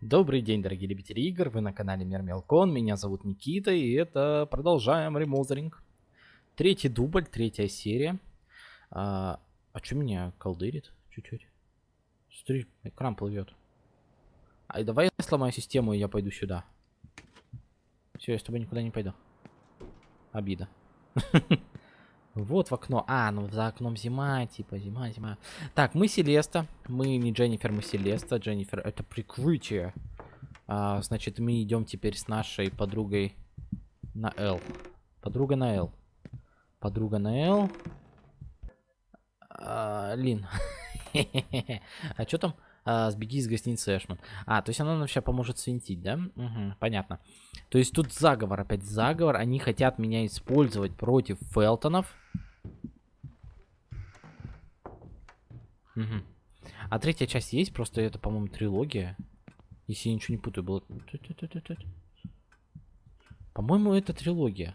Добрый день, дорогие любители игр, вы на канале Мир Мелкон, меня зовут Никита, и это продолжаем ремозеринг. Третий дубль, третья серия. А, а что меня колдырит? Чуть-чуть. Смотри, экран плывет. А давай я сломаю систему, и я пойду сюда. Все, я с тобой никуда не пойду. Обида. Вот в окно. А, ну за окном зима, типа зима, зима. Так, мы Селеста. Мы не Дженнифер, мы Селеста. Дженнифер это прикрытие. А, значит, мы идем теперь с нашей подругой на Л. Подруга на Л. Подруга на Л. А, Лин. а что там? А, сбеги из гостиницы Эшман. А, то есть она нам сейчас поможет свинтить, да? Угу, понятно. То есть тут заговор, опять заговор. Они хотят меня использовать против Фелтонов. Угу. А третья часть есть, просто это, по-моему, трилогия. Если я ничего не путаю, было... По-моему, это трилогия.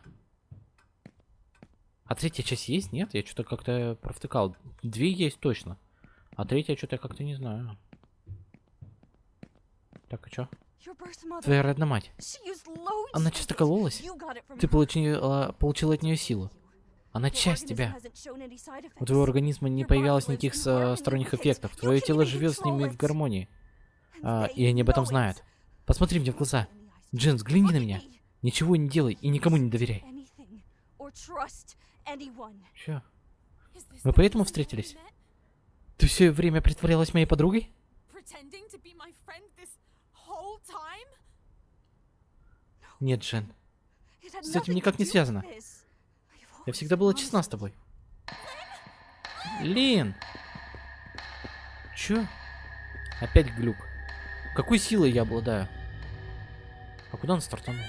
А третья часть есть? Нет? Я что-то как-то провтыкал. Две есть точно. А третья что-то как-то не знаю. Так, а чё? Твоя родная мать. Она часто кололась? Ты получил, получил от нее силу. Она часть тебя. У твоего организма не появилось никаких сторонних эффектов. Твое тело живет с ними в гармонии. А, и они об этом знают. Посмотри мне в глаза. Джин, взгляни на меня. Ничего не делай и никому не доверяй. Чё? Мы поэтому встретились? Ты все время притворялась моей подругой? Нет, Джен. С этим никак не связано. Я всегда была честна с тобой. Лин! Чё? Опять глюк. Какой силой я обладаю? А куда он стартанул?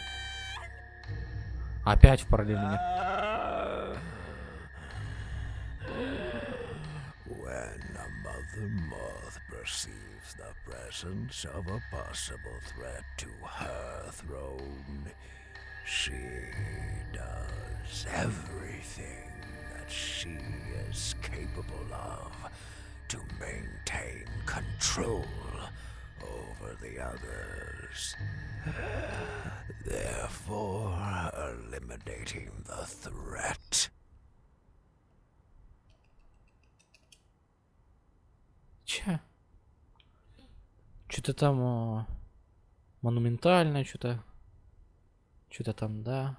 Опять в параллельно. Perceives the presence of a possible threat to her throne, she does everything that she is capable of to maintain control over the others, therefore eliminating the threat. Что-то там о, монументальное, что-то. Что-то там, да.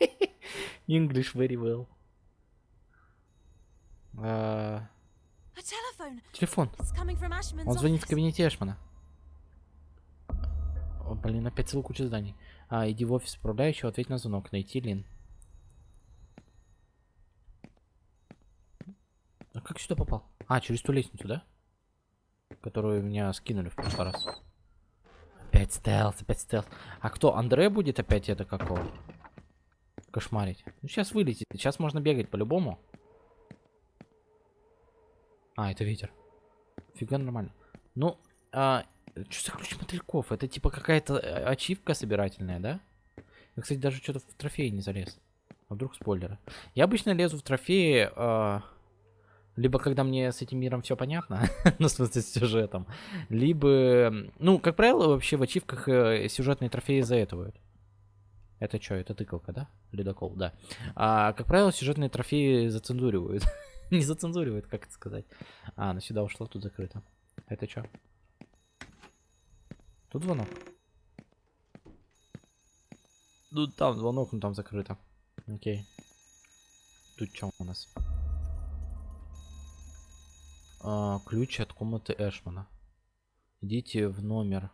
English very well. А... Телефон. Он звонит в кабинете Эшмана. О, блин, опять целую кучу зданий. А, иди в офис управляющего, ответь на звонок. Найти Лин. А как сюда попал? А, через ту лестницу, да? Которую меня скинули в прошлый раз. Опять стелс, опять стелс. А кто? Андре будет опять это какого? Кошмарить. Ну, сейчас вылетит. Сейчас можно бегать по-любому. А, это ветер. Фига нормально. Ну, а, что за ключ мотыльков? Это типа какая-то э, ачивка собирательная, да? Я, кстати, даже что-то в трофеи не залез. А вдруг спойлеры? Я обычно лезу в трофеи... А либо когда мне с этим миром все понятно, ну, в смысле, с сюжетом, либо, ну, как правило, вообще в ачивках э, сюжетные трофеи заэтывают. Это что, это тыкалка, да? Ледокол, да. А, как правило, сюжетные трофеи зацензуривают. Не зацензуривают, как это сказать. А, она сюда ушла, тут закрыто. Это что? Тут звонок. Ну, там звонок, но там закрыто. Окей. Тут что у нас? А, ключ от комнаты Эшмана. Идите в номер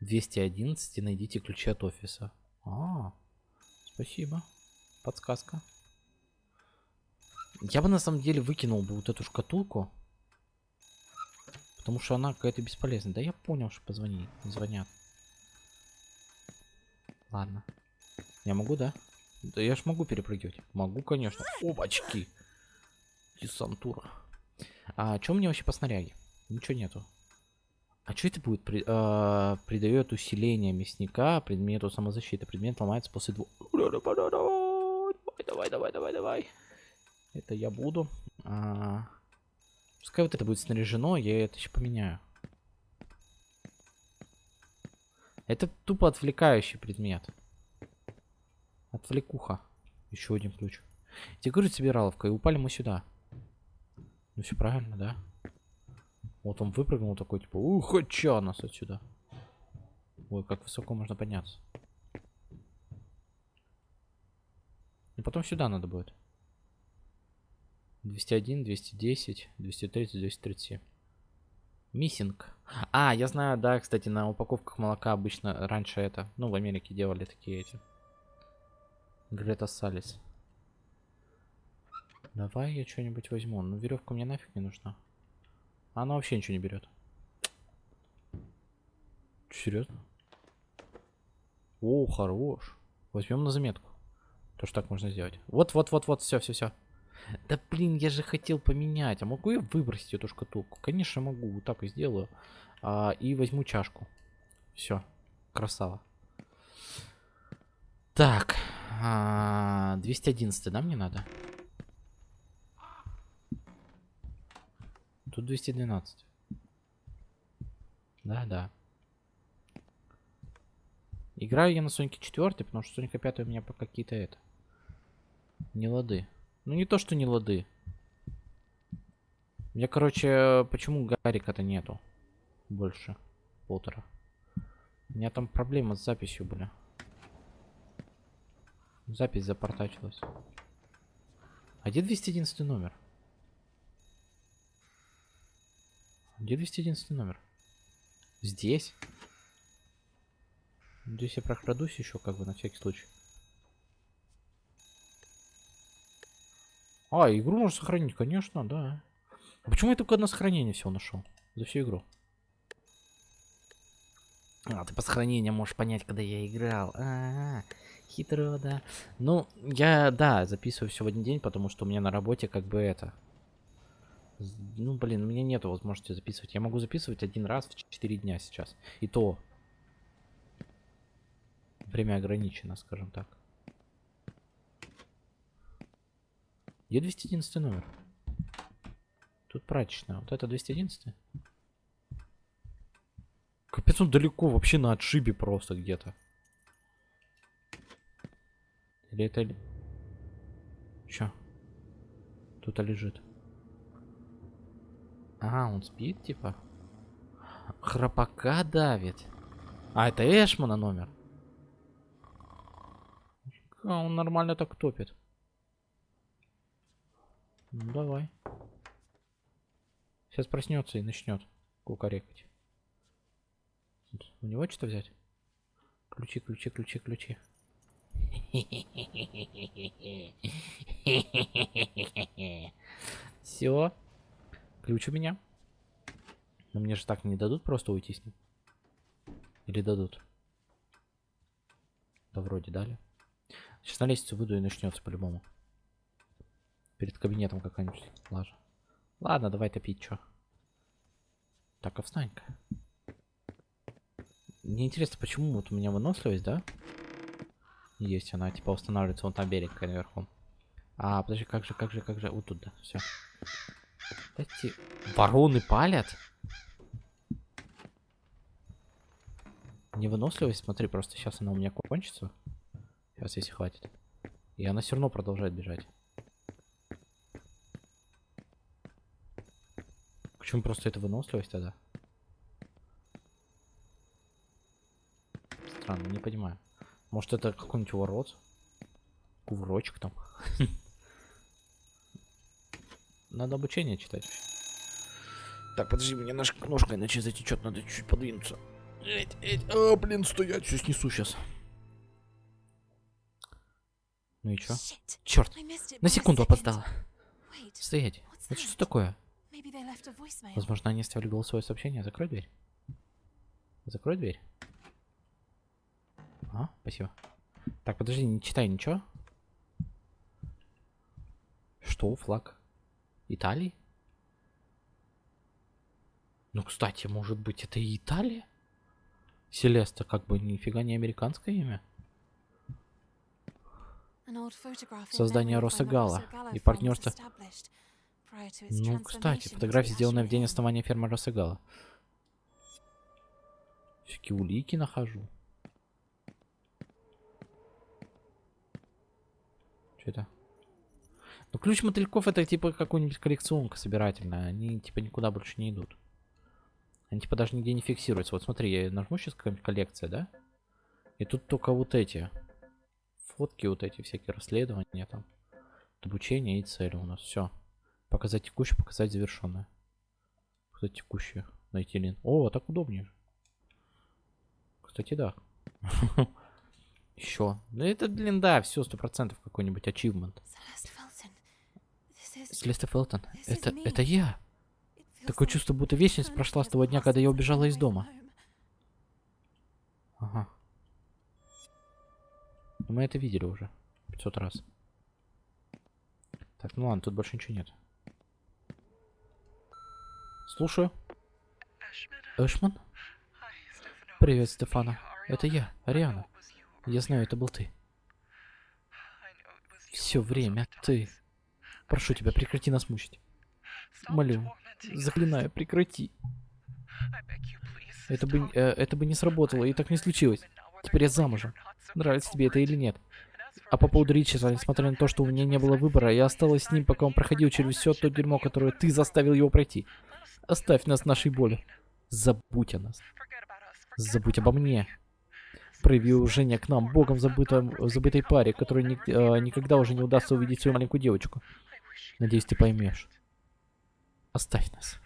211 и найдите ключи от офиса. А, спасибо. Подсказка. Я бы на самом деле выкинул бы вот эту шкатулку. Потому что она какая-то бесполезная. Да я понял, что позвони. Звонят. Ладно. Я могу, да? Да я ж могу перепрыгивать. Могу, конечно. Опачки. Десантура. А что мне вообще по снаряге? Ничего нету. А что это будет? При, э, придает усиление мясника предмету самозащиты. Предмет ломается после двух... Давай, давай, давай, давай, давай. Это я буду. А... Пускай вот это будет снаряжено, я это еще поменяю. Это тупо отвлекающий предмет. Отвлекуха. Еще один ключ. Говорю, собираловка, и упали мы сюда. Ну все правильно, да? Вот он выпрыгнул такой, типа, ух, чё нас отсюда. Ой, как высоко можно подняться. И потом сюда надо будет. 201, 210, 230, 237. Миссинг. А, я знаю, да, кстати, на упаковках молока обычно раньше это, ну, в Америке делали такие эти. Грета Салис. Давай я что-нибудь возьму. Ну, веревка мне нафиг не нужна. Она вообще ничего не берет. Серьезно? О, хорош. Возьмем на заметку. То, что так можно сделать. Вот, вот, вот, вот, все, все, все. Да блин, я же хотел поменять. А могу я выбросить эту шкатулку? Конечно могу. Вот так и сделаю. А, и возьму чашку. Все. Красава. Так. А, 211, да, мне надо? Тут 212. Да, да. Играю я на Сонике 4, потому что Соника 5 у меня по какие-то это. Не лады. Ну не то, что не лады. У меня, короче, почему Гарика-то нету? Больше. Полтора. У меня там проблемы с записью были. Запись запортачилась. А где 211 номер? Где 211 номер? Здесь? Здесь я прокрадусь еще, как бы, на всякий случай. А, игру можно сохранить, конечно, да. А почему я только одно сохранение всего нашел? За всю игру. А, ты по сохранениям можешь понять, когда я играл. А, -а, -а хитро, да. Ну, я, да, записываю все в один день, потому что у меня на работе как бы это... Ну, блин, у меня нет возможности записывать. Я могу записывать один раз в 4 дня сейчас. И то. Время ограничено, скажем так. Где 211 номер? Тут прачечная. Вот это 211? Капец, он далеко, вообще на отшибе просто где-то. Или это... Чё? Тут лежит. А, он спит, типа? Храпака давит. А, это Эшмана номер. А, он нормально так топит. Ну, давай. Сейчас проснется и начнет кукарекать. У него что взять? Ключи, ключи, ключи, ключи. Все. Ключ у меня. Но мне же так не дадут просто уйти с ним. Или дадут? Да вроде дали. Сейчас на лестницу выйду и начнется по-любому. Перед кабинетом какая-нибудь лажа. Ладно, давай топить, чё. Так, а встань-ка. Мне интересно, почему вот у меня выносливость, да? Есть она, типа, устанавливается вон там берег наверху. А, подожди, как же, как же, как же, вот тут, да, все. Эти вороны палят? Невыносливость, смотри, просто сейчас она у меня кончится. Сейчас, если хватит. И она все равно продолжает бежать. Почему просто это выносливость тогда? Странно, не понимаю. Может это какой-нибудь ворот? Кувырочек там. Надо обучение читать. Так, подожди, мне нож ножка иначе затечет, надо чуть подвинуться. Эть, эть, а, блин, стоять, все снесу сейчас. Ну и чё? Черт, на секунду опоздала. Стоять, это что такое? Возможно, они оставили голосовое сообщение. Закрой дверь. Закрой дверь. А, спасибо. Так, подожди, не читай ничего. Что, флаг? Италии? Ну, кстати, может быть, это и Италия? Селеста как бы нифига не американское имя. Создание Росагала и партнерство... Ну, кстати, фотография, сделана в день основания фермы Росагала. Всякие улики нахожу. Что это? Ну, ключ мотыльков это типа какой-нибудь коллекционка собирательная. Они типа никуда больше не идут. Они типа даже нигде не фиксируются. Вот смотри, я нажму сейчас какая-нибудь коллекция, да? И тут только вот эти фотки, вот эти всякие расследования там. Обучение и цели у нас. Все. Показать текущее, показать завершенное. Показать текущее. Найти лин. О, так удобнее. Кстати, да. Еще. Ну это, блин, да, все, сто процентов какой-нибудь ачивмент. Селеста Фелтон. Это, это я. Такое чувство, будто вечность прошла с того дня, когда я убежала из дома. Ага. Мы это видели уже. 500 раз. Так, ну ладно, тут больше ничего нет. Слушаю. Эшман? Привет, Стефана. Это я, Ариана. Я знаю, это был ты. Все время ты. Прошу тебя, прекрати нас мучить. Молю, заклинаю, прекрати. Это бы, э, это бы не сработало, и так не случилось. Теперь я замужем. Нравится тебе это или нет? А по поводу Ричарда, несмотря на то, что у меня не было выбора, я осталась с ним, пока он проходил через все то дерьмо, которое ты заставил его пройти. Оставь нас нашей боли. Забудь о нас. Забудь обо мне. Прояви уважение к нам, богом забытом, забытой паре, которой ни, э, никогда уже не удастся увидеть свою маленькую девочку. Надеюсь, ты поймешь. Оставь нас.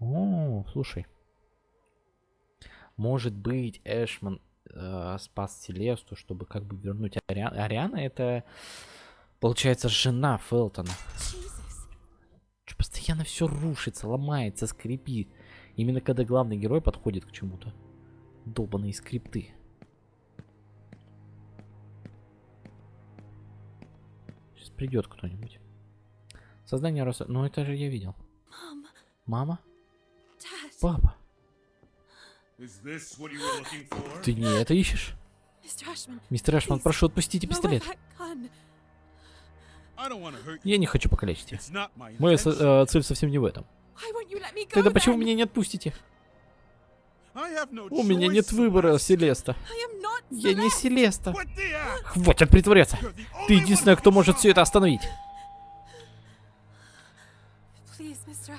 О, слушай. Может быть, Эшман э, спас Селесту, чтобы как бы вернуть Ариану. Ариана это, получается, жена Фелтона. Что постоянно все рушится, ломается, скрипит. Именно когда главный герой подходит к чему-то. Долбаные скрипты. Придет кто-нибудь. Создание роса... Ну это же я видел. Мама? Папа? Ты не это ищешь? Мистер Эшман, прошу, отпустите пистолет. Я не хочу покалечить тебя. Моя э, цель совсем не в этом. Тогда почему меня не отпустите? У меня нет выбора, Селеста. Я не Селеста. Хватит притворяться. Ты единственная, кто может все это остановить.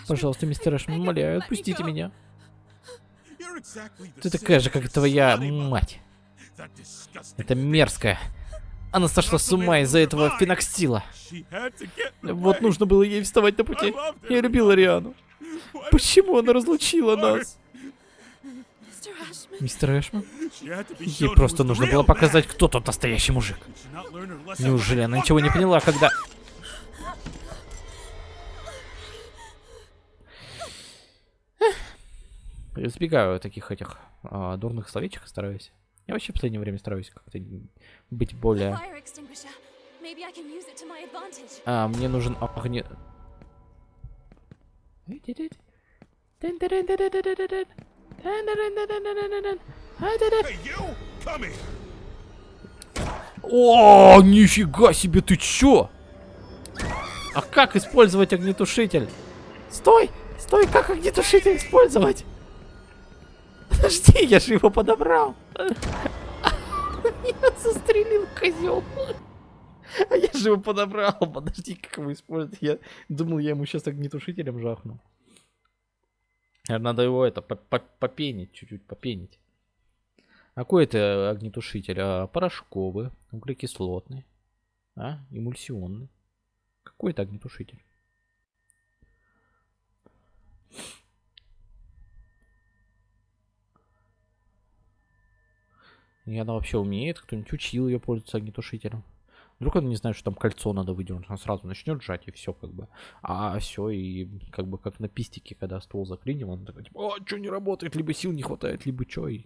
Пожалуйста, мистер Эшман, умоляю, отпустите меня. Ты такая же, как твоя мать. Это мерзкая. Она сошла с ума из-за этого феноксила. Вот нужно было ей вставать на пути. Я любила Риану. Почему она разлучила нас? Мистер Эшман? Ей просто нужно было показать, кто тот настоящий мужик. Неужели она ничего не поняла, когда... Избегаю таких этих а, дурных словечек, стараюсь. Я вообще в последнее время стараюсь как-то быть более... А, мне нужен огне... О, нифига себе, ты чё? А как использовать огнетушитель? Стой! Стой, как огнетушитель использовать? Подожди, я же его подобрал. Я застрелил козел. А я же его подобрал. Подожди, как его использовать? Я думал, я ему сейчас огнетушителем жахну. Надо его это попенить, чуть-чуть попенить. А какой это огнетушитель? А, порошковый, углекислотный, а? эмульсионный. Какой это огнетушитель? И она вообще умеет, кто-нибудь учил ее пользоваться огнетушителем. Вдруг она не знает, что там кольцо надо выдернуть, она сразу начнет сжать и все как бы. А все, и как бы как на пистике, когда ствол заклинил, он такой, типа, о, что не работает, либо сил не хватает, либо что, и...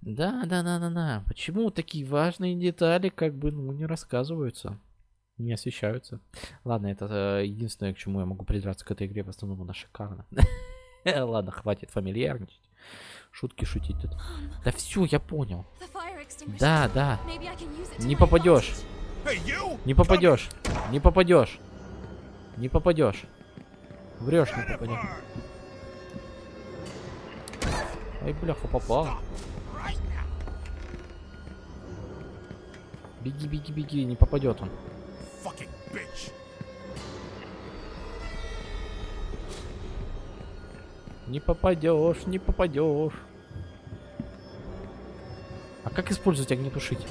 Да, да, да, да, да. Почему такие важные детали как бы, ну, не рассказываются? Не освещаются. Ладно, это э, единственное, к чему я могу придраться к этой игре. В основном она шикарна. Ладно, хватит фамильярничать. Шутки шутить тут. Да все, я понял. Да, да. Не попадешь. Не попадешь. Не попадешь. Не попадешь. Врешь, не попадешь. Ай, бляха, попал. Беги, беги, беги, не попадет он. Не попадешь, не попадешь. А как использовать огнетушитель?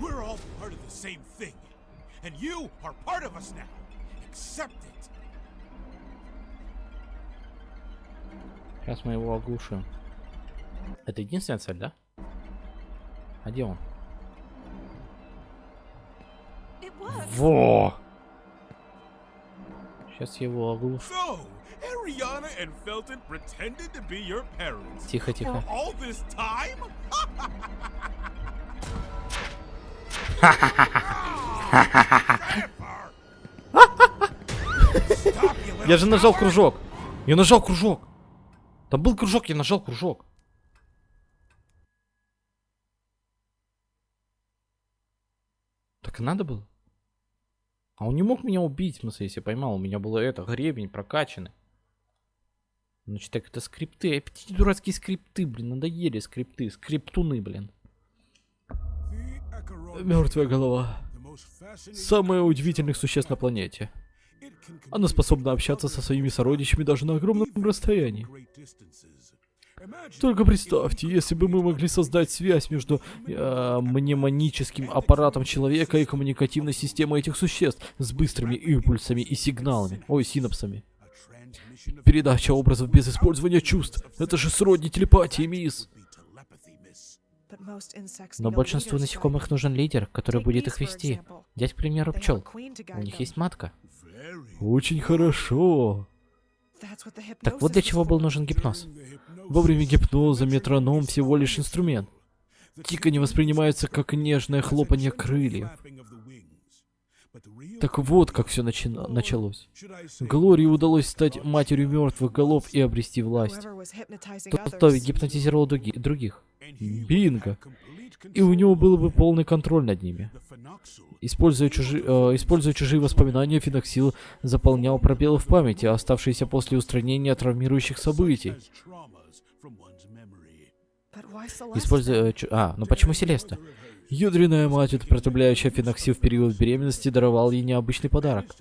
We're all part of the same thing. And you are part of us now. Accept it. Сейчас мы его оглушим. Это единственная цель, да? А где он? Во! Сейчас я его оглушу. Ariana and Felton pretended to be your parents. Тихо, For тихо. all this time? Я же нажал кружок. Я нажал кружок. Там был кружок, я нажал кружок. Так и надо было. А он не мог меня убить, в смысле, если поймал. У меня было это, гребень прокачанный. Значит, так это скрипты. Опять эти дурацкие скрипты, блин, надоели скрипты. Скриптуны, блин. Мертвая голова. Самое удивительных существ на планете. Она способна общаться со своими сородичами даже на огромном расстоянии. Только представьте, если бы мы могли создать связь между э, мнемоническим аппаратом человека и коммуникативной системой этих существ с быстрыми импульсами и сигналами, ой, синапсами. Передача образов без использования чувств. Это же сродни телепатии, мисс. Но большинству насекомых нужен лидер, который будет их вести. Взять, к примеру, пчел. У них есть матка. Очень хорошо. Так вот для чего был нужен гипноз. Во время гипноза метроном всего лишь инструмент. Тиканье воспринимается как нежное хлопанье крыльев. Так вот, как все началось. Глории удалось стать матерью мертвых голов и обрести власть. Тот, кто гипнотизировал других. Бинго. И у него был бы полный контроль над ними. Используя, чужи, э, используя чужие воспоминания, Феноксил заполнял пробелы в памяти, оставшиеся после устранения травмирующих событий. Используя... э, А, ну почему Селеста? Ядренная мать, употребляющая феноксил в период беременности, даровал ей необычный подарок.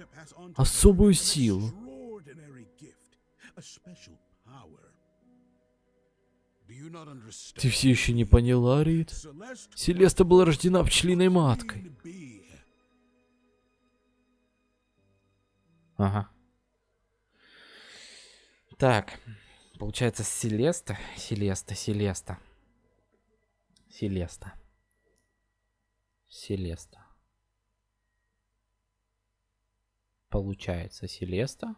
Особую силу. Ты все еще не поняла, Рид? Селеста была рождена пчелиной маткой. Ага. Так. Получается, Селеста, Селеста, Селеста. Селеста. Селеста. Получается, Селеста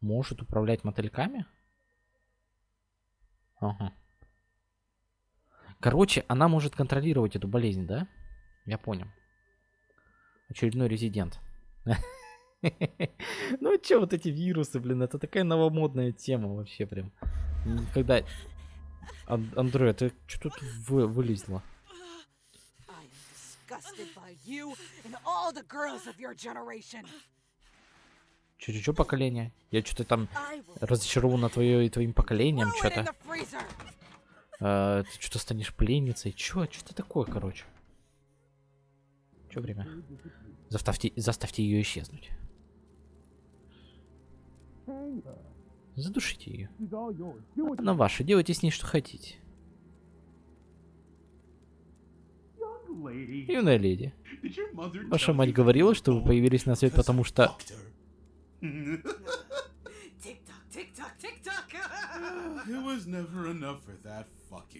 может управлять мотыльками? Ага. Короче, она может контролировать эту болезнь, да? Я понял. Очередной резидент. Ну чё, вот эти вирусы, блин, это такая новомодная тема вообще прям. Когда... Ан- Андре, ты что тут вы- вылезла? Disgusted by you and all the girls of your generation. Чё, чё поколение? Я что-то там разочарован на твое, твоим поколением, что-то. А, ты что-то станешь пленницей. Чё, что такое, короче? Чё время? Заставьте, заставьте ее исчезнуть. Задушите ее. Она ваша, делайте с ней что хотите. Юная леди, ваша мать говорила, что вы появились на свет, потому что...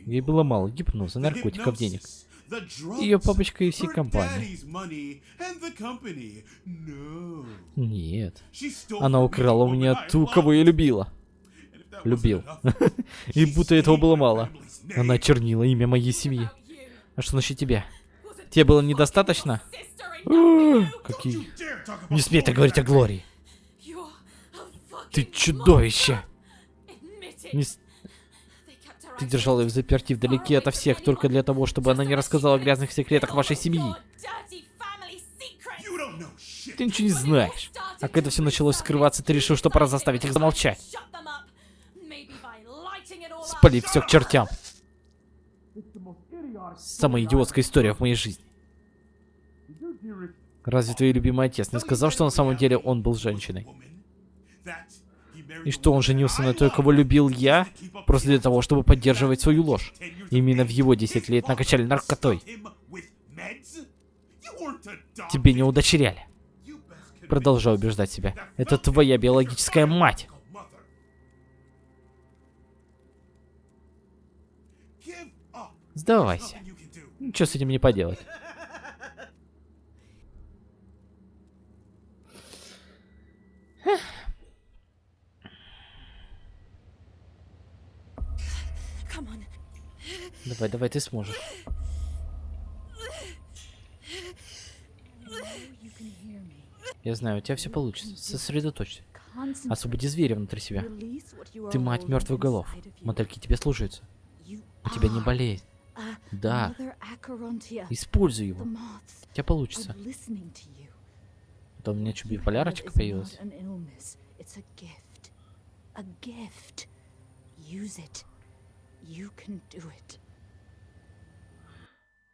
Ей было мало гипноза, наркотиков, денег. Ее папочка и всей компании. Нет. Она украла у меня ту, кого я любила. Любил. И будто этого было мало. Она чернила имя моей семьи. А что насчет тебя? Тебе было недостаточно? Какие... Не смей так говорить о Глории. Ты чудовище. Не Ты держал ее в заперти вдалеке ото всех, только для того, чтобы она не рассказала о грязных секретах вашей семьи. Ты ничего не знаешь. А когда все началось скрываться, ты решил, что пора заставить их замолчать. Спалить все к чертям. Самая идиотская история в моей жизни. Разве твой любимый отец не сказал, что на самом деле он был женщиной? И что он женился на той, кого любил я, просто для того, чтобы поддерживать свою ложь? Именно в его 10 лет накачали наркотой. Тебе не удочеряли. Продолжаю убеждать себя. Это твоя биологическая мать. Сдавайся. Ничего с этим не поделать. Давай, давай, ты сможешь. Я знаю, у тебя все получится. Сосредоточься. Освободи зверя внутри себя. Ты мать мертвых голов. Мотыльки тебе слушаются. У тебя не болеет. Да. Используй его. У тебя получится. Это у меня что, биполярочка появилась?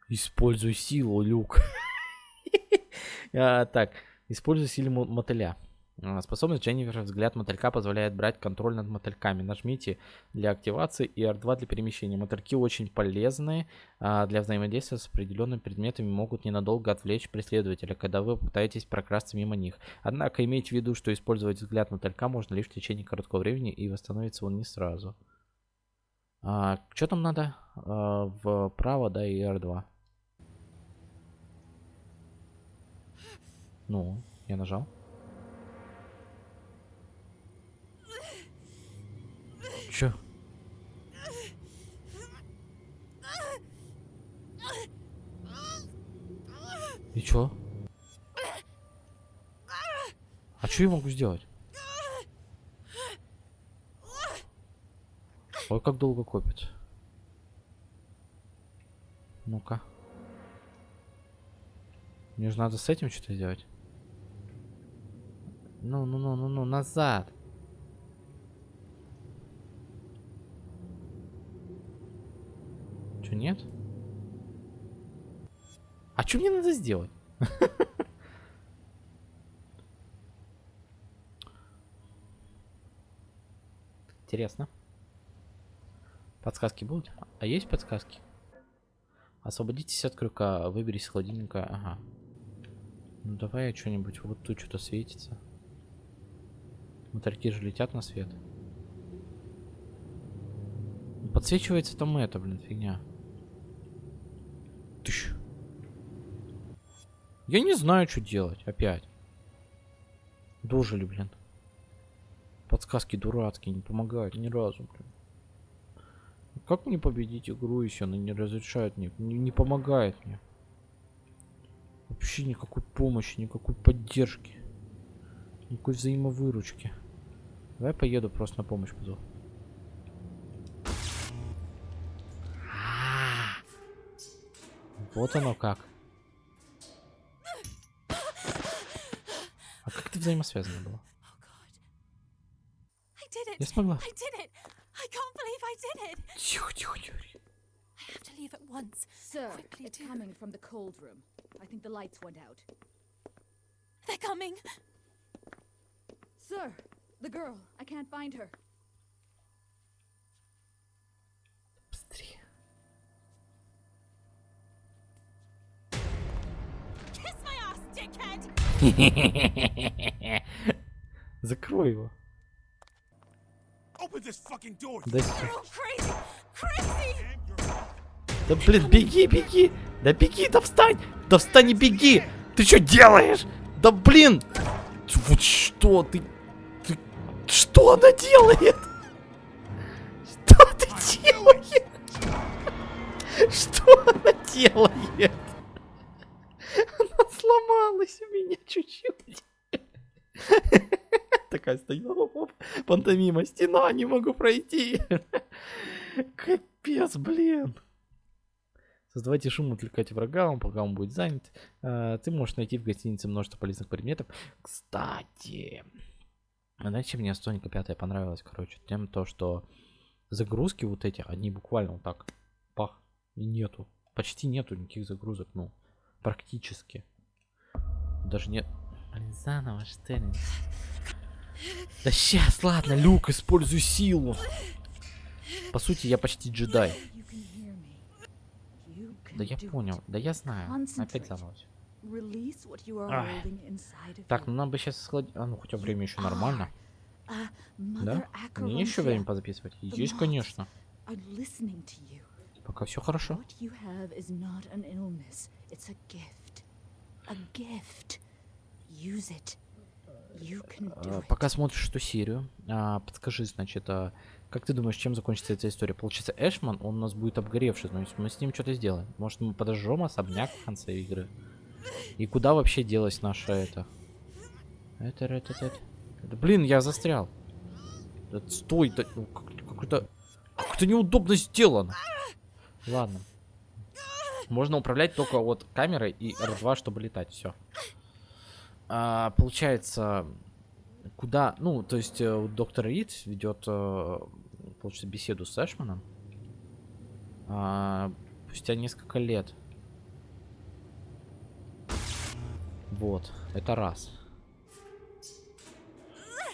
Используй силу, Люк. А, Так, используй силу мо- мотыля. А, Способность Дженнифер взгляд мотылька позволяет брать контроль над мотыльками. Нажмите для активации и R2 для перемещения. Мотыльки очень полезные а, для взаимодействия с определенными предметами, могут ненадолго отвлечь преследователя, когда вы пытаетесь прокрасться мимо них. Однако имейте в виду, что использовать взгляд мотылька можно лишь в течение короткого времени и восстановится он не сразу. А, что там надо? А, вправо, да, и R2. Ну, я нажал. Чё? И чё? А что я могу сделать? Ой, как долго копит. Ну-ка. Мне же надо с этим что-то сделать. Ну, ну, ну, ну, ну, назад. Нет? А что мне надо сделать? Интересно. Подсказки будут? А есть подсказки? Освободитесь от крюка, выберись из холодильника. Ага. Ну давай я что-нибудь. Вот тут что-то светится. Мотыльки же летят на свет. Подсвечивается там это, блин, фигня. Тыщ. Я не знаю, что делать опять. Дожили, блин. Подсказки дурацкие, не помогают ни разу, блин. Как мне победить игру, если она не разрешает мне, не, не помогает мне? Вообще никакой помощи, никакой поддержки. Никакой взаимовыручки. Давай поеду просто на помощь позову. Вот оно как. А как? Oh. I did it. Я смогла. I did it. I can't believe I did it. Тихо, тихо, тихо. I have to leave at once. Sir, Quickly it's do. coming from the cold room. I think the lights went out. They're coming. Sir, the girl. I can't find her. Закрой его. Да, да блин, беги, беги. Да беги, да встань. Да встань и беги. Ты что делаешь? Да блин. Вот что ты... ты... Что она делает? Что ты делаешь? Что она делает? Сломалась у меня чуть-чуть. Такая оп, пантомима, стена, не могу пройти. Капец, блин. Создавайте шум, отвлекайте врага, он, пока он будет занят. А, Ты можешь найти в гостинице множество полезных предметов. Кстати, знаете, мне Астоника 5 понравилась, короче? Тем то, что загрузки вот эти, они буквально вот так, пах, и нету. почти нету никаких загрузок, ну, практически. Даже нет... Блин, заново, ли? Да сейчас, ладно, Люк, используй силу. По сути, я почти джедай. Да я понял, да я знаю. Опять of Так, ну нам бы сейчас схладить... А, ну хотя время еще нормально. Да? Мне еще время позаписывать? Есть, конечно. Пока все хорошо. It's a gift. A gift. Use it. You can do А, it. Пока смотришь эту серию, а, подскажи, значит, а, как ты думаешь, чем закончится эта история? Получается, Эшман, он у нас будет обгоревший, то есть мы с ним что-то сделаем. Может, мы подожжем особняк в конце игры? И куда вообще делась наша это? Это, это, это, это. Блин, я застрял. Да стой, да, ну, как- как-то, как-то неудобно сделано. Ладно. Можно управлять только вот камерой и R2, чтобы летать, все. А, получается, куда, ну, то есть э, доктор Рид ведет, э, получается, беседу с Эшманом а, спустя несколько лет. Вот, это раз.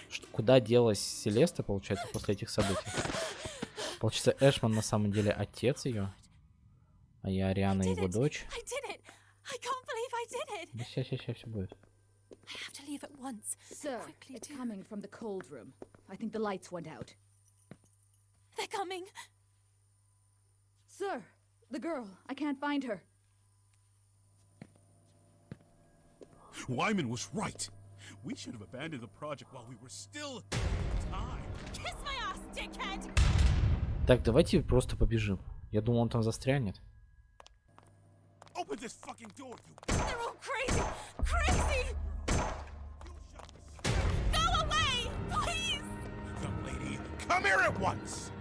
Что, куда делась Селеста, получается, после этих событий? Получается, Эшман на самом деле отец ее, а я Ариана его дочь. Да сейчас, сейчас, сейчас все будет. I have to leave at once. Sir, Quickly, it's do. coming from the cold room. I think the lights went out. They're coming. Sir, the girl. I can't find her. Wyman was right. We should have abandoned the project while we were still time. Kiss my ass, dickhead! Так, давайте просто побежим. Я думал, он там застрянет. Open this fucking door, you. They're all crazy! Crazy! Go away! Please! Young lady, come here at once.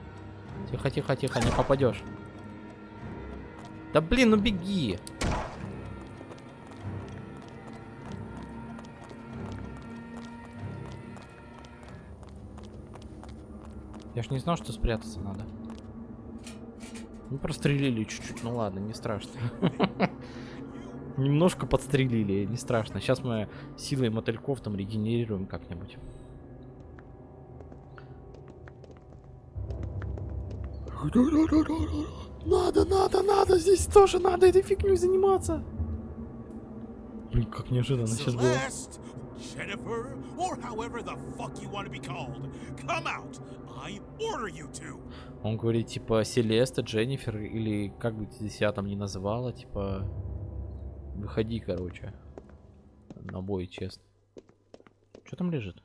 Тихо, тихо, тихо, не попадешь. Да блин, ну беги. Я ж не знал, что спрятаться надо. Ну, прострелили чуть-чуть. Ну ладно, не страшно. Немножко подстрелили, не страшно. Сейчас мы силой мотыльков там регенерируем как-нибудь. Надо, надо, надо, здесь тоже надо этой фигней заниматься. Блин, как неожиданно сейчас было. Celeste, Jennifer, or however the fuck you want to be called, come out. I order you to. Он говорит, типа, Селеста, Дженнифер, или как бы ты себя там не называла, типа, выходи, короче, на бой, честно. Что там лежит?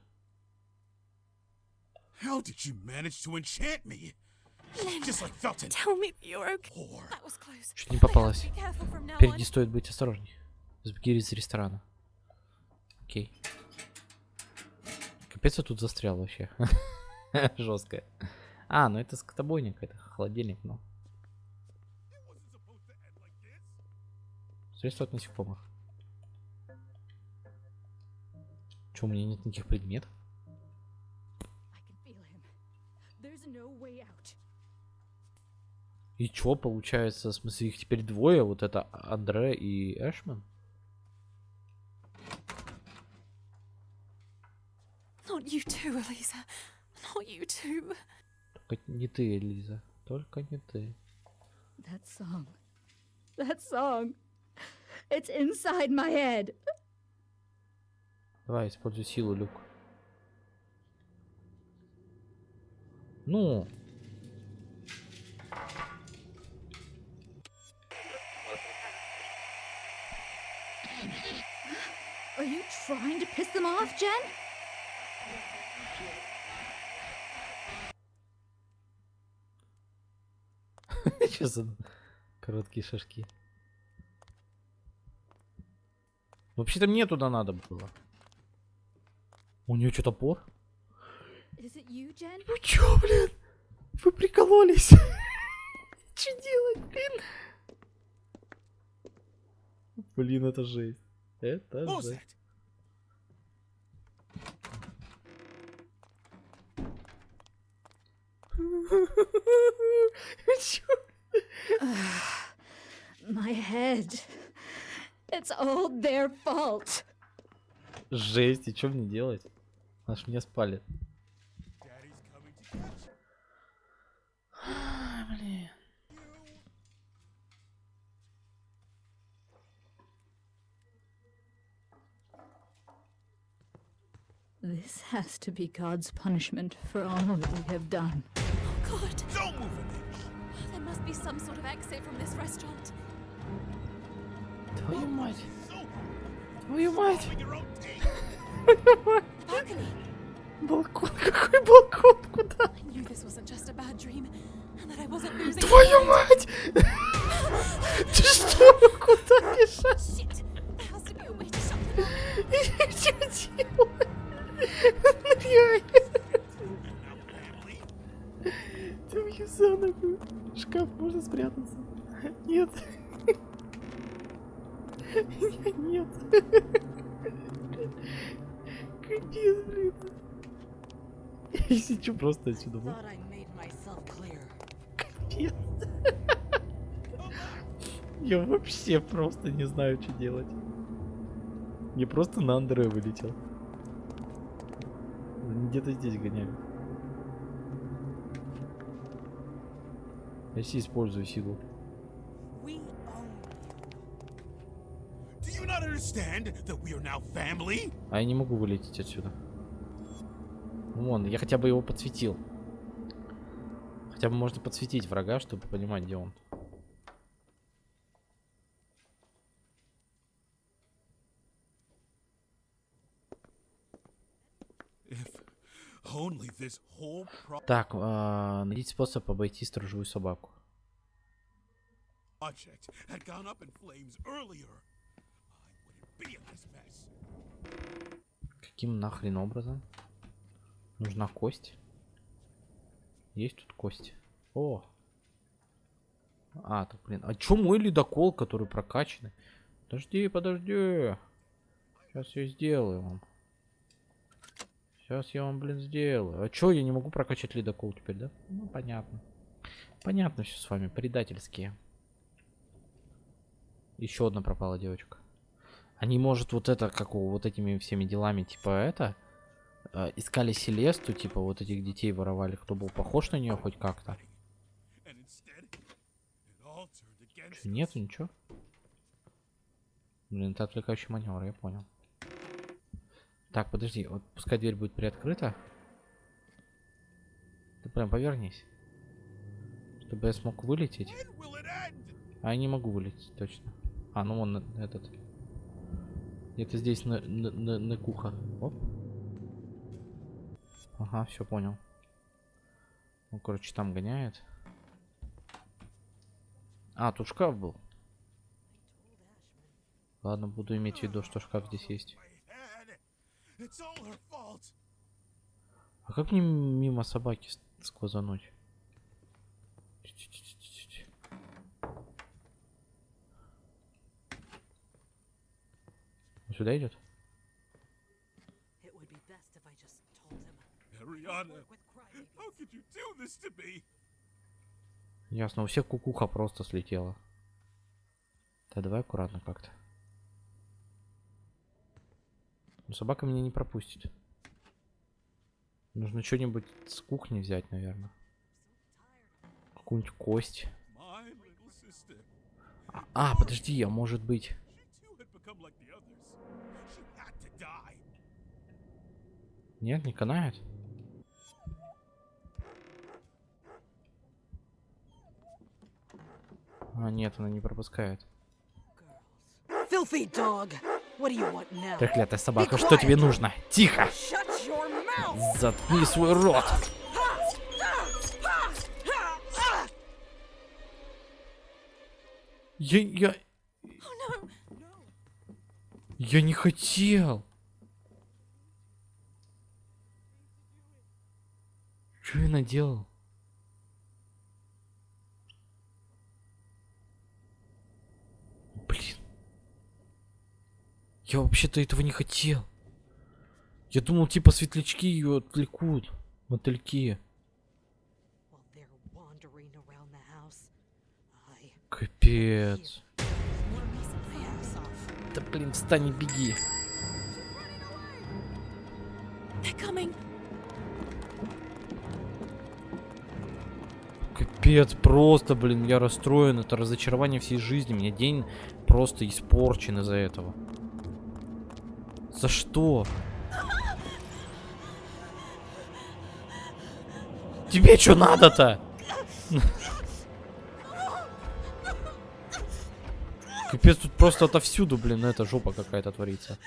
How did you manage to enchant me? Just like Felton. Tell me that you're okay. Poor. That was close. Чуть не попалась. now Впереди стоит быть осторожней. Сбеги из ресторана. Окей. Капец, я тут застрял вообще. Жестко. А, ну это скотобойник, это холодильник, ну. It wasn't supposed to end like this. Средство от насекомых. Че, у меня нет никаких предметов? И чё, получается, в смысле, их теперь двое, вот это Андре и Эшман? Too. Только не ты, Элиза. Только не ты. That song. That song. It's inside my head. Давай, используй силу, Люк. Ну, Are you trying to piss them off, Jen? что за короткие шажки? Вообще-то мне туда надо было. У нее что, топор? Is it you, Jen? Ну чё, блин? Вы прикололись? Что делать, блин? Блин, это жесть. Это жесть. my head. It's all their fault. Жесть, и что мне делать? Аж меня спалит. Daddy's coming to get you. Блин. This has to be God's punishment for all that we have done. Oh, God. Don't move an inch. There must be some sort of exit from this restaurant. Твою мать. Твою мать. Балкон, какой балкон? Куда? Твою мать! Ты что? Куда бежать? Up. Что. Now, family. Твою за ногу. Шкаф можно спрятаться. Нет. Нет. Капец, блин. Я сечу просто отсюда. Капец. Я вообще просто не знаю, что делать. Я просто на Андре вылетел. Где-то здесь гоняю. Я себе использую силу. А я не могу вылететь отсюда. Вон, я хотя бы его подсветил. Хотя бы можно подсветить врага, чтобы понимать, где он. Так, а, найдите способ обойти сторожевую собаку. project had gone up in flames earlier, I wouldn't be in this mess. Каким нахрен образом? Нужна кость. Есть тут кость. О! А, так, блин. А чё мой ледокол, который прокачанный? Подожди, подожди. Сейчас я сделаю вам. Сейчас я вам, блин, сделаю. А чё, я не могу прокачать ледокол теперь, да? Ну, понятно. Понятно все с вами, предательские. Еще одна пропала девочка. Они, может, вот это, как у вот этими всеми делами, типа это, э, искали Селесту, типа вот этих детей воровали, кто был похож на нее хоть как-то. Нету ничего? Блин, это отвлекающий маневр, я понял. Так, подожди, вот пускай дверь будет приоткрыта. Ты прям повернись. Чтобы я смог вылететь. А я не могу вылететь, точно. А, ну вон э, этот. Где-то здесь на, на, на, на куха. Оп. Ага, все понял. Ну, короче, там гоняет. А, тут шкаф был. Ладно, буду иметь в виду, что шкаф здесь есть. А как мне мимо собаки сквозануть? Чуть-чуть-чуть-чуть. Он сюда идет? It would be best if I just told him. Ariana, Work with crybabies. how could you do this to me? Ясно, у всех кукуха просто слетела. Да давай аккуратно как-то. Ну, собака меня не пропустит. Нужно что-нибудь с кухни взять, наверное. Какую-нибудь кость. А, а, подожди, а может быть... She too had become like the others. She had to die. Нет, не канает? А, нет, она не пропускает. Треклятая собака, что тебе нужно? Тихо! Заткни свой рот! Я, я... Я не хотел. Что я наделал? Блин. Я вообще-то этого не хотел. Я думал, типа светлячки ее отвлекут. Мотыльки. Капец. Да блин, встань и беги. They're coming. Капец, просто, блин, я расстроен. Это разочарование всей жизни. У меня день просто испорчен из-за этого. За что? Тебе что надо-то? Капец, тут просто отовсюду, блин, эта жопа какая-то творится.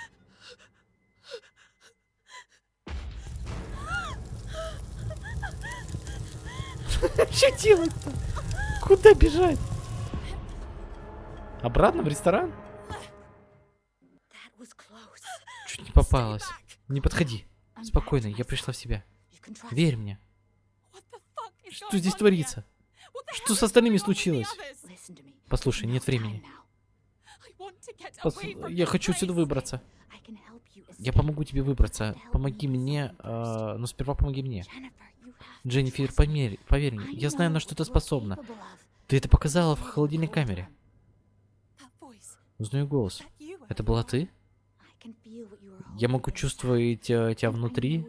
Что делать-то? Куда бежать? Обратно в ресторан? Чуть не попалась. Не подходи. Спокойно, я пришла в себя. Верь мне. Что здесь творится? Что с остальными случилось? Послушай, нет времени. Пос- Я хочу отсюда выбраться. Я помогу тебе выбраться. Помоги мне, а, но сперва помоги мне. Дженнифер, me. поверь, мне, я знаю, на что ты способна. Ты это показала в холодильной камере. Узнаю голос. Это была ты? Я могу чувствовать э, тебя внутри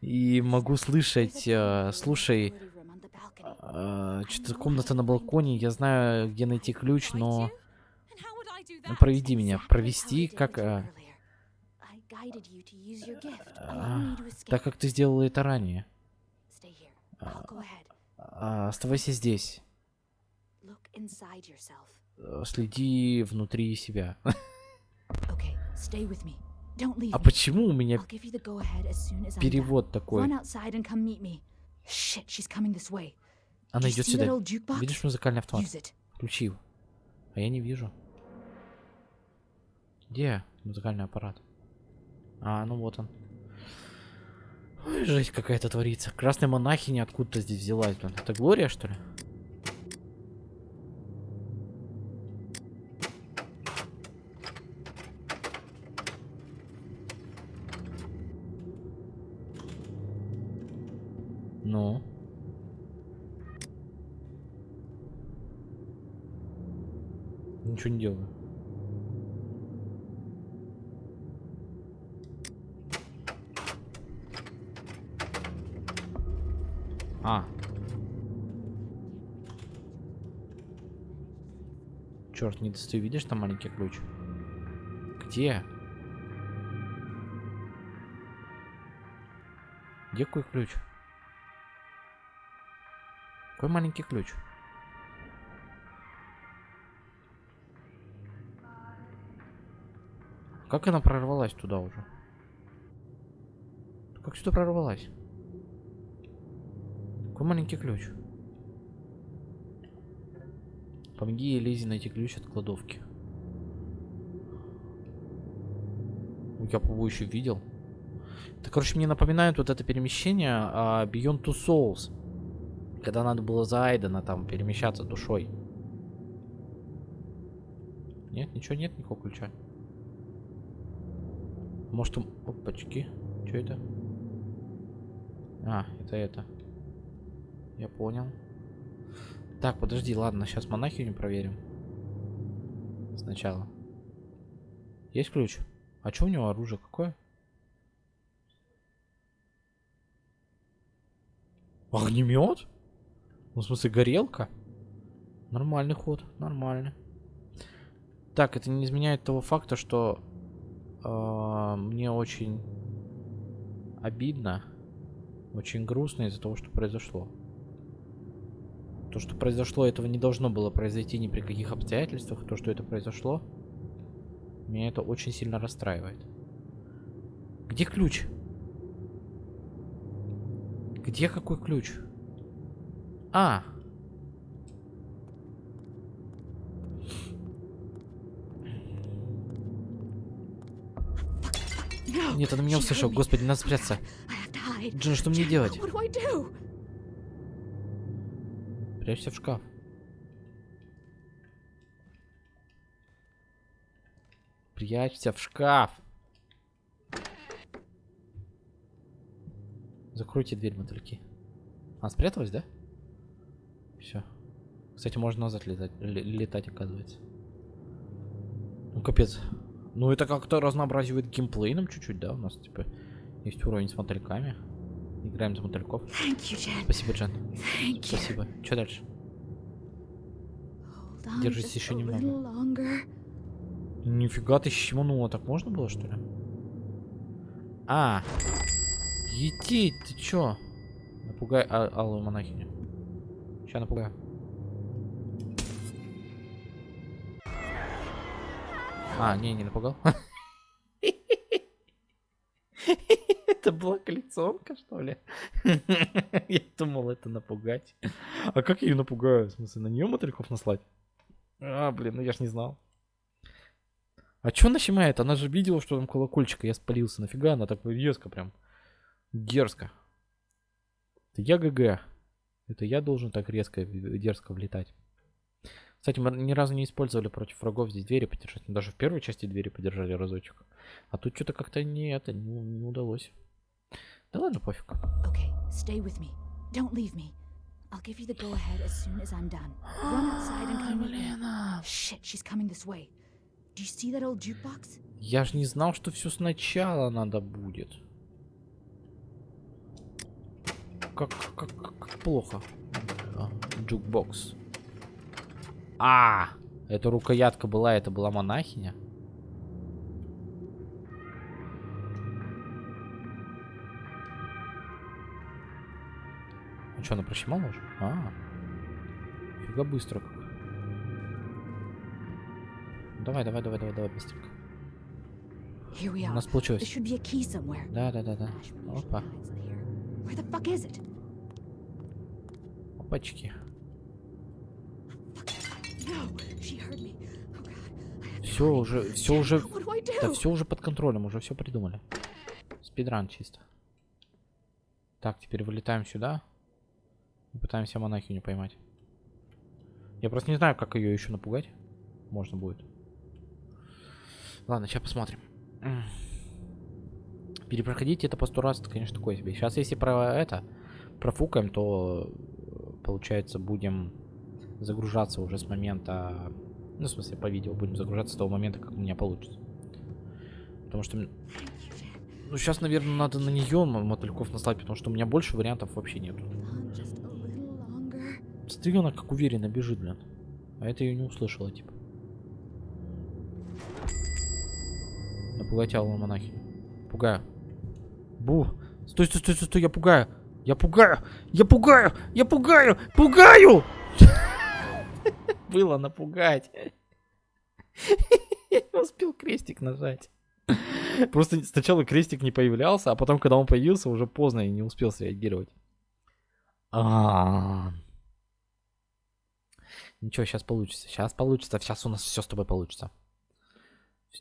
и могу слышать. Э, Слушай, а, что-то комната на балконе. Я знаю, где найти ключ, но ну, проведи меня, провести, как а, а, так, как ты сделала это ранее. Stay here. I'll go ahead. А, Оставайся здесь. Э, Следи внутри себя. А почему у меня перевод такой? Она идет сюда. Видишь музыкальный автомат? Включи его. А я не вижу. Где музыкальный аппарат? А, ну вот он. Ой, жесть какая-то творится. Красная монахиня откуда-то здесь взялась, блин. Это Глория, что ли? Ну? Ничего не делаю. А. Достаю. Видишь там маленький ключ? Где? Где какой ключ? Какой маленький ключ? Как она прорвалась туда уже? Как сюда прорвалась? Какой маленький ключ? Помоги Лизе найти ключ от кладовки. Я, по еще видел. Это, короче, мне напоминает вот это перемещение а, Beyond Two Souls. Когда надо было за Айдена там перемещаться душой. Нет, ничего нет, никакого ключа. Может, он... Опачки. Что это? А, это это. Я понял. Так, подожди, ладно, сейчас монахиню проверим. Сначала. Есть ключ? А что у него оружие какое? Огнемет? Ну, в смысле, горелка? Нормальный ход, нормально. Так, это не изменяет того факта, что э, мне очень обидно, очень грустно из-за того, что произошло. То, что произошло, этого не должно было произойти ни при каких обстоятельствах. То, что это произошло, меня это очень сильно расстраивает. Где ключ? Где какой ключ? А! Нет, она меня me. Господи, надо спрятаться. Джин, что мне делать? What do I do? Прячься в шкаф. Прячься в шкаф. Закройте дверь, мотыльки. А, спряталась, да? Все. Кстати, можно назад летать, ле- летать, оказывается. Ну капец. Ну это как-то разнообразивает геймплей нам чуть-чуть, да? У нас типа есть уровень с мотыльками. Играем за мотыльков. Спасибо, Джен. Спасибо. Что дальше? Держись еще немного. Нифига ты щеманула. Так можно было, что ли? А. Етить, ты чё? Напугай а алую монахиню. Сейчас напугаю. А, не, не напугал. Это была коллекционка, что ли? Я думал, это напугать. А как я ее напугаю? В смысле, на нее мотыльков наслать? А, блин, ну я ж не знал. А чё она щемает? Она же видела, что там колокольчик, я спалился. Нафига она так резко прям? Дерзко. Это я ГГ. Это я должен так резко и дерзко влетать. Кстати, мы ни разу не использовали против врагов здесь двери подержать. Мы даже в первой части двери подержали разочек. А тут что-то как-то не это, не, не удалось. Да ладно, пофиг. Okay, stay with me. Don't leave me. I'll give you the go ahead as soon as I'm done. Run outside and come meet me. Shit, she's coming this way. Do you see that old jukebox? Я ж не знал, что все сначала надо будет. Как, как, как, плохо. А, Джукбокс. А, это рукоятка была, это была монахиня. Что, она прощемала уже? А, фига быстро как. Давай, давай, давай, давай, давай, быстренько. У нас получилось. Да, да, да, да. Опа. Опачки. Oh Все уже, все уже, да все уже под контролем, уже все придумали. Спидран чисто. Так, теперь вылетаем сюда. И пытаемся монахиню поймать. Я просто не знаю, как ее еще напугать. Можно будет. Ладно, сейчас посмотрим. Перепроходить это по сто раз, это, конечно, такое себе. Сейчас, если про это профукаем, то э, получается будем загружаться уже с момента ну, в смысле, по видео будем загружаться с того момента, как у меня получится. Потому что... Ну, сейчас, наверное, надо на нее мотыльков наслать, потому что у меня больше вариантов вообще нету. Смотри, она как уверенно бежит, блин. А это ее не услышала, типа. Напугать алую монахиню. Пугаю. Бу. Стой, стой, стой, стой, я пугаю. Я пугаю. Я пугаю. Я пугаю. Пугаю! Было напугать. Я не успел крестик нажать. Просто сначала крестик не появлялся, а потом, когда он появился, уже поздно и не успел среагировать. А. Ничего, сейчас получится. Сейчас получится. Сейчас у нас все с тобой получится.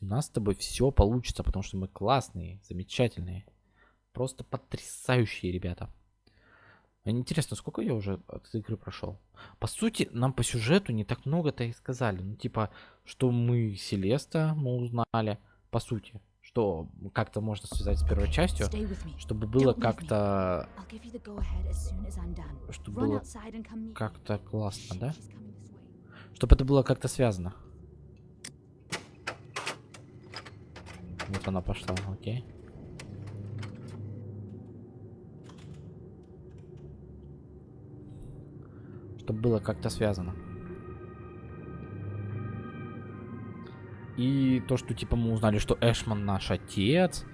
У нас с тобой все получится, потому что мы классные, замечательные. Просто потрясающие ребята. А Интересно, сколько я уже от игры прошел? По сути, нам по сюжету не так много-то и сказали. Ну, типа, что мы Селеста, мы узнали. По сути, что как-то можно связать с первой частью, чтобы было как-то. Чтобы было как-то классно, да? she's coming this way. Чтобы это было как-то связано. Вот она пошла, окей. Чтобы было как-то связано. И то, что типа мы узнали, что Эшман наш отец.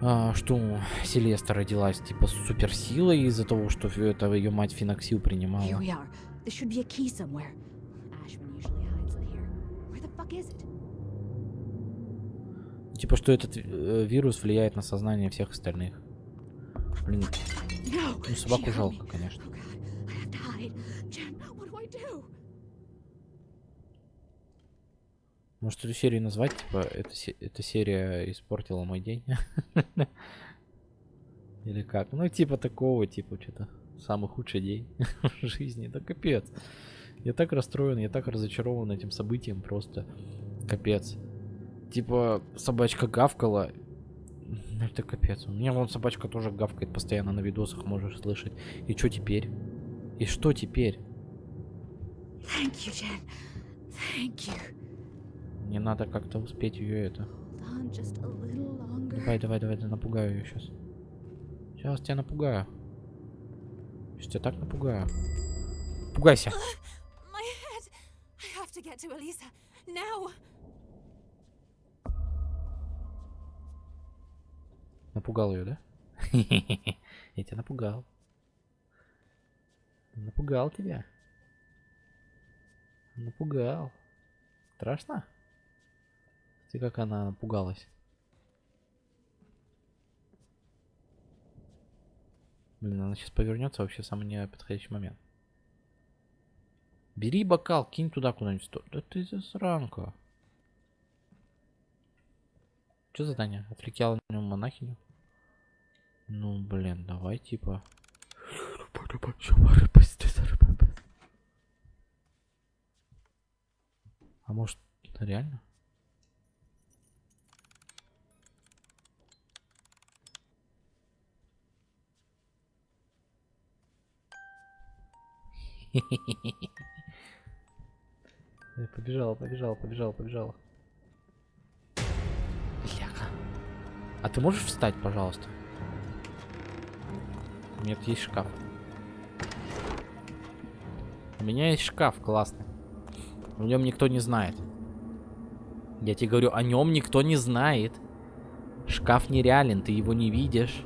а, что Селеста родилась типа с суперсилой из-за того, что это ее мать Финоксил принимала. There should be a key somewhere. Ashman usually hides in here. Where the fuck is it? Типа, что этот э, вирус влияет на сознание всех остальных. Блин, ну собаку жалко, конечно. Oh? Может эту серию назвать, типа, эта, эта серия испортила мой день? Или как? Ну, типа такого, типа, что-то. Самый худший день в жизни. Да капец. Я так расстроен, я так разочарован этим событием, просто капец. Типа, собачка гавкала. Ну, Это капец. У меня вон собачка тоже гавкает постоянно на видосах, можешь слышать. И что теперь? И что теперь? Thank you, Jen. Thank you. Мне надо как-то успеть ее это. Давай, давай, давай, да напугаю ее сейчас. Сейчас тебя напугаю. Сейчас тебя так напугаю. Пугайся. Напугал ее, да? Я тебя напугал. Напугал тебя. Напугал. Страшно? Ты как она напугалась. Блин, она сейчас повернется вообще в самый неподходящий момент. Бери бокал, кинь туда куда-нибудь. Да ты засранка. Что задание? Отвлекала на него монахиню? Ну, блин, давай типа. А может, реально? Побежала, побежала, побежала, побежала. Бляха. А ты можешь встать, пожалуйста? Нет, есть шкаф. У меня есть шкаф классный. В нем никто не знает. Я тебе говорю, о нем никто не знает. Шкаф нереален, ты его не видишь.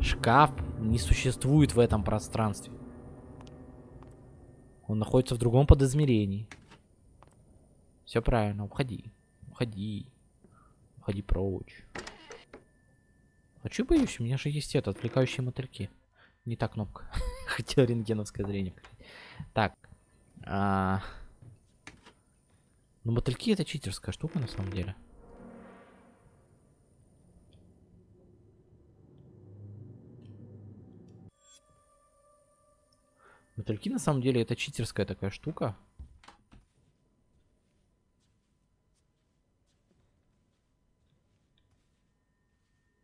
Шкаф не существует в этом пространстве. Он находится в другом подизмерении. Все правильно, уходи. Уходи. Уходи прочь. Чё боюсь? У меня же есть это, отвлекающие мотыльки. Не та кнопка. Хотел рентгеновское зрение. Так. А... Ну, мотыльки это читерская штука на самом деле. Мотыльки на самом деле это читерская такая штука.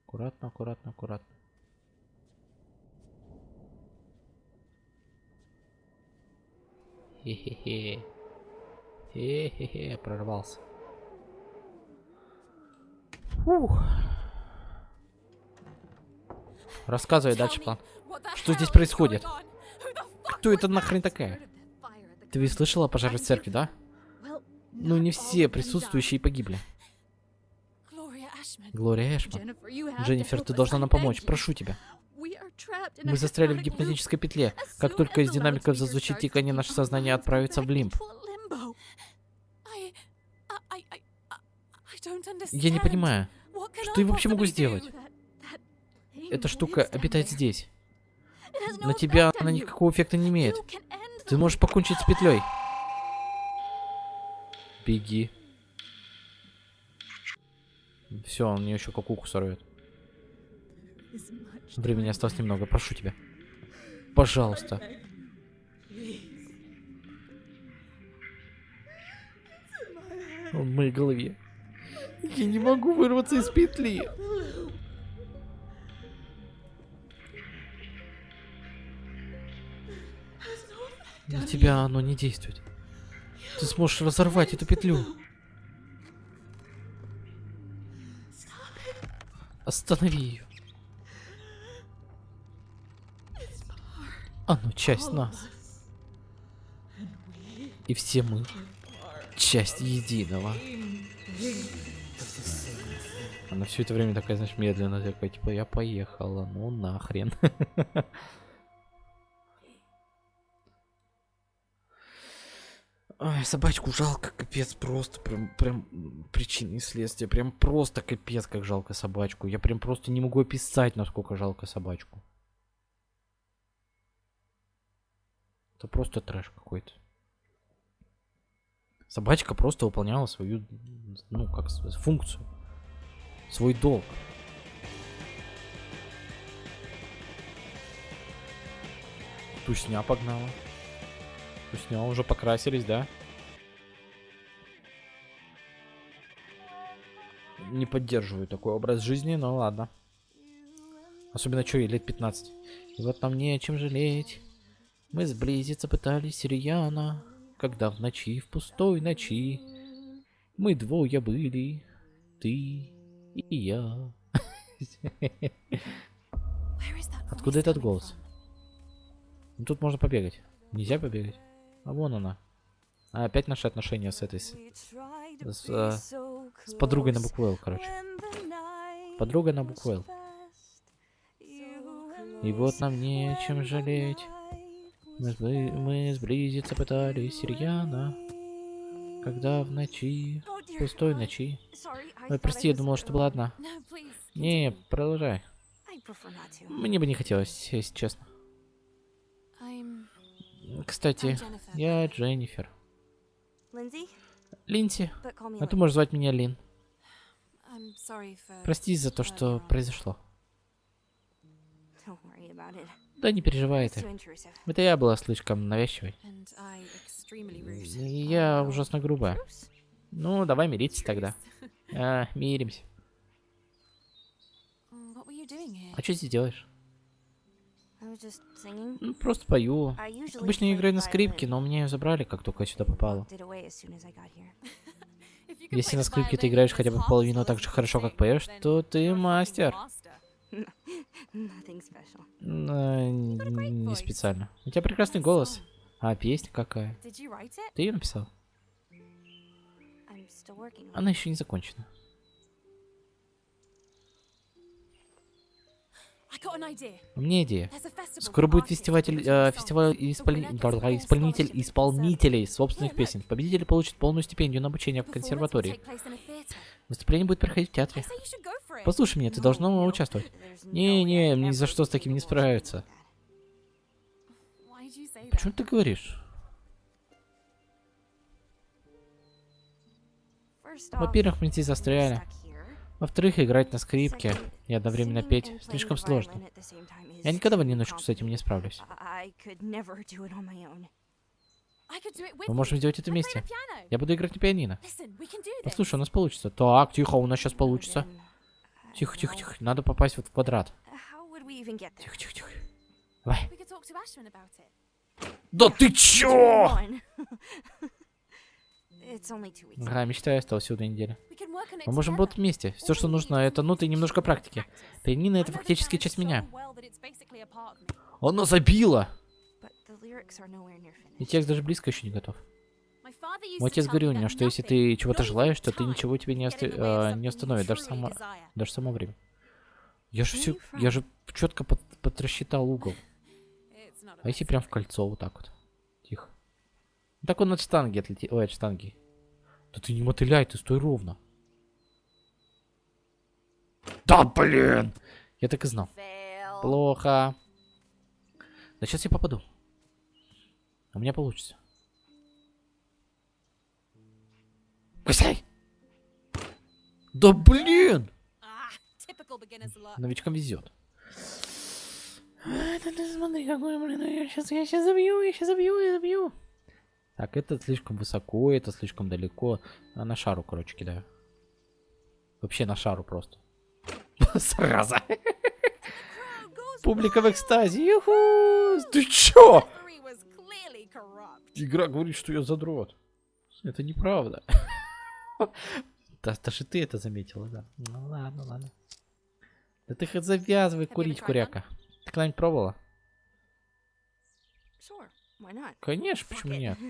Аккуратно, аккуратно, аккуратно. Хе-хе-хе. Хе-хе-хе, прорвался. Фух. Рассказывай дальше план. Что здесь происходит? Кто это нахрен такая? Ты ведь слышала о пожаре в церкви, да? Ну, не все присутствующие погибли. Глория Эшман. Дженнифер, ты должна нам помочь. Прошу тебя. Мы застряли в гипнотической петле. Как только из динамиков зазвучит тиканье, наше сознание отправится в лимб. Я не понимаю, что я вообще могу сделать? Эта штука обитает здесь. На тебя она никакого эффекта не имеет. Ты можешь покончить с петлей. Беги. Все, он мне еще кукуху сорвет. Времени осталось немного, прошу тебя. Пожалуйста. Он в моей голове. Я не могу вырваться из петли. На тебя оно не действует. Ты сможешь разорвать эту петлю. Останови ее. Оно часть нас. И все мы часть единого. Она все это время такая, знаешь, медленно такая, типа, я поехала, ну нахрен. Ой, собачку жалко, капец, просто прям, прям причины и следствия, прям просто капец, как жалко собачку. Я прям просто не могу описать, насколько жалко собачку. Это просто трэш какой-то. Собачка просто выполняла свою, ну, как функцию. Свой долг. Тусня погнала. Тусня уже покрасились, да? Не поддерживаю такой образ жизни, но ладно. Особенно что ей лет 15. И вот нам не о чем жалеть. Мы сблизиться пытались Рьяна, когда в ночи, в пустой ночи Мы двое были, ты и я. Откуда этот голос? Ну, тут можно побегать. Нельзя побегать. А вон она. А, опять наши отношения с этой... С, с, э, с подругой на букву «Л», короче. Подруга на букву «Л». И вот нам нечем жалеть. Мы, сбли- мы сблизиться пытались рьяно, когда в ночи, пустой ночи. Ой, прости, я думала, что была одна. Не, продолжай. Мне бы не хотелось, если честно. Кстати, я Дженнифер. Линси, а ты можешь звать меня Лин. Прости за то, что произошло. About it. Да не переживай ты. Это я была слишком навязчивой. И Я ужасно грубая. Ну, давай мириться тогда. А, миримся. А что здесь делаешь? I was just singing. Ну, просто пою. I usually Обычно я play играю на скрипке, но меня ее забрали, как только я сюда попала. Если play на the скрипке ты violin играешь хотя бы половину так же хорошо, как поешь, then то ты мастер. М, а, Не специально. У тебя прекрасный голос. А песня какая? Ты ее написал? Она еще не закончена. У меня идея. Скоро будет фестиваль, э, фестиваль исполни- full исполнитель, исполнителей собственных песен. look. Победитель получит полную стипендию на обучение в консерватории. Выступление будет проходить в театре. Послушай меня, ты должна участвовать. Не-не, I'd ни за что с таким не справиться. Почему ты говоришь? Во-первых, мы здесь застряли. Во-вторых, играть на скрипке и одновременно петь слишком сложно. Я никогда в одиночку с этим не справлюсь. Мы можем сделать это вместе. Я буду играть на пианино. Послушай, у нас получится. Так, тихо, у нас сейчас получится. I Тихо, тихо, тихо. Надо попасть вот в квадрат. There? Тихо, тихо, тихо. Давай. Да ты чё? Ага, мечтаю, осталось всего две недели. Мы можем работать вместе. Все, что нужно, это ноты и немножко практики. Пианино — это фактически часть меня. nowhere near И текст даже близко еще не готов. Мой отец говорил мне, что если ты чего-то желаешь, то ты ничего тебе не, оста- э, не остановит, даже само, даже само время. Я же все, я же четко под, подрасчитал угол. А если прям в кольцо вот так вот? Так он от штанги отлетит. Ой, от штанги. Да ты не мотыляй, ты стой ровно. Да блин! Я так и знал. Плохо. Да сейчас я попаду. У меня получится. Кусай! Да блин! Новичкам везет. Это ты смотри, какой, блин, я сейчас, я сейчас забью, я сейчас забью, я забью. Так, это слишком высоко, это слишком далеко. А на шару, короче, кидаю. Вообще на шару просто. Сразу. Публика в экстазе. Юху! Ты чё? Игра говорит, что я задрот. Это неправда. Да, даже ты это заметила, да. Ну ладно, ладно. Да ты хоть завязывай курить, куряка. Ты когда-нибудь пробовала? Sure. Конечно, почему нет?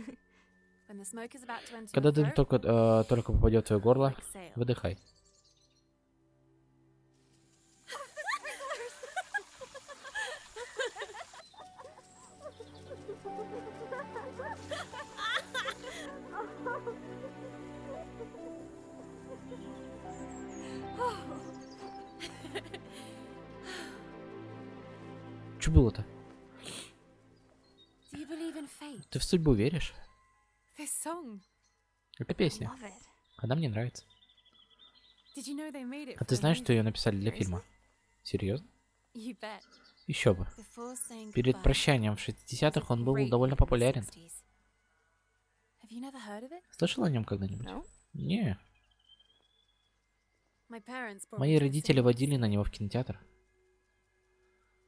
Когда дым только, э, только попадет в твое горло, выдыхай. Что было-то? Ты в судьбу веришь? Это песня. Она мне нравится. А ты знаешь, что ее написали для фильма? Серьезно? Еще бы. Перед прощанием в it was 60-х a он был довольно популярен. 60s. Have you never heard of it? Слышал о нем когда-нибудь? Не. Мои родители водили на него в кинотеатр. As soon as we got home, my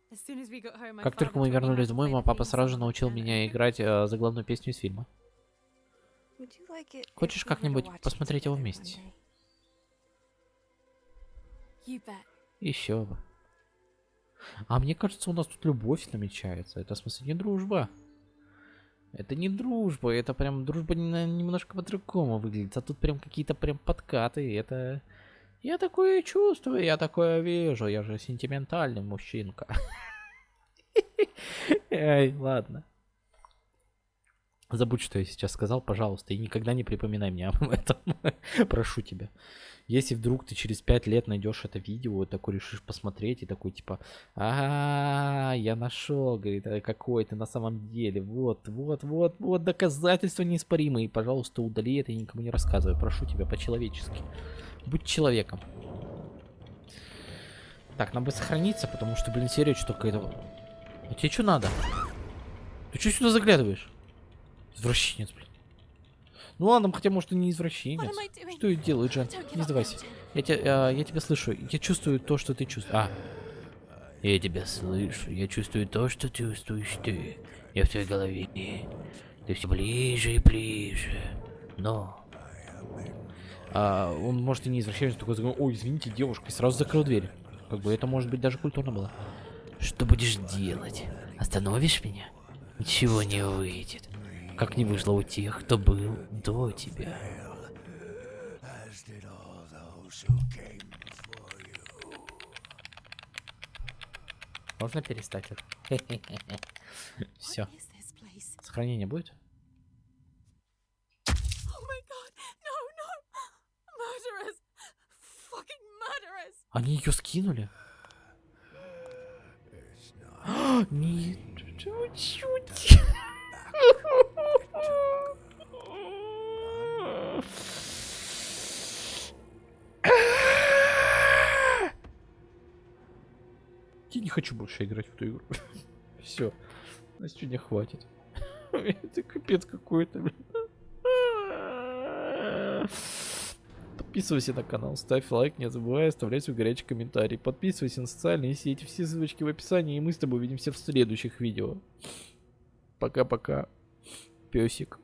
Как только мы вернулись домой, мой папа сразу же научил меня играть э, заглавную песню из фильма. Хочешь как-нибудь посмотреть его вместе? Еще бы. А мне кажется, у нас тут любовь намечается. Это, в смысле, не дружба. Это не дружба, это прям дружба не- немножко по-другому выглядит. А тут прям какие-то прям подкаты. Это... Я такое чувствую, я такое вижу. Я же сентиментальный мужчинка. Эй, ладно. Забудь, что я сейчас сказал, пожалуйста, и никогда не припоминай мне об этом. Прошу тебя. Если вдруг ты через пять лет найдешь это видео, такой решишь посмотреть и такой типа, а, я нашел, говорит, «а какой ты на самом деле, вот, вот, вот, вот доказательства неиспоримые, пожалуйста, удали это и никому не рассказывай, прошу тебя по-человечески, будь человеком. Так, нам бы сохраниться, потому что, блин, серия что какая-то... А тебе что надо? Ты что сюда заглядываешь? Извращенец, блин. Ну ладно, хотя может и не извращенец. Что и делает, Жан? Don't give Не сдавайся. Я тебя, я тебя слышу. Я чувствую то, что ты чувствуешь. А. Я тебя слышу. Я чувствую то, что чувствуешь ты. Я в твоей голове. Ты все ближе и ближе. Но... А, он может и не извращенец, такой ой, извините, девушка, и сразу закрыл дверь. Как бы это может быть даже культурно было. Что будешь делать? Остановишь меня? Ничего не выйдет. Как не вышло у тех, кто был до тебя. Можно перестать это? Все. Сохранение будет? Они ее скинули? Нет, чуть-чуть. Я не хочу больше играть в эту игру. Все. На сегодня хватит. Это капец какой-то. Подписывайся на канал, ставь лайк, не забывай оставлять свой горячий комментарий. Подписывайся на социальные сети, все ссылочки в описании, и мы с тобой увидимся в следующих видео. Пока-пока, песик.